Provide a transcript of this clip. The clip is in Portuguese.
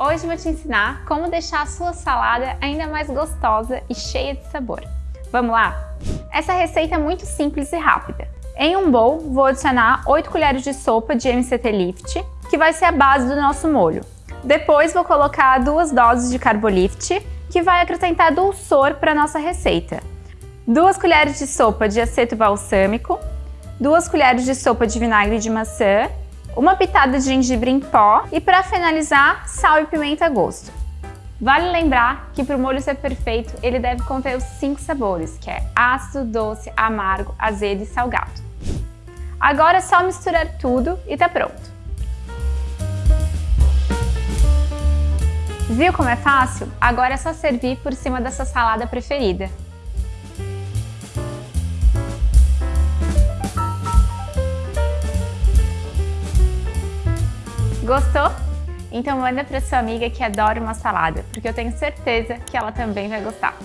Hoje vou te ensinar como deixar a sua salada ainda mais gostosa e cheia de sabor. Vamos lá? Essa receita é muito simples e rápida. Em um bowl, vou adicionar 8 colheres de sopa de MCT Lift, que vai ser a base do nosso molho. Depois vou colocar duas doses de Carbolift, que vai acrescentar dulçor para nossa receita. Duas colheres de sopa de aceto balsâmico, duas colheres de sopa de vinagre de maçã uma pitada de gengibre em pó e para finalizar, sal e pimenta a gosto. Vale lembrar que para o molho ser perfeito, ele deve conter os cinco sabores, que é ácido, doce, amargo, azedo e salgado. Agora é só misturar tudo e tá pronto. Viu como é fácil? Agora é só servir por cima dessa salada preferida. Gostou? Então manda para sua amiga que adora uma salada, porque eu tenho certeza que ela também vai gostar.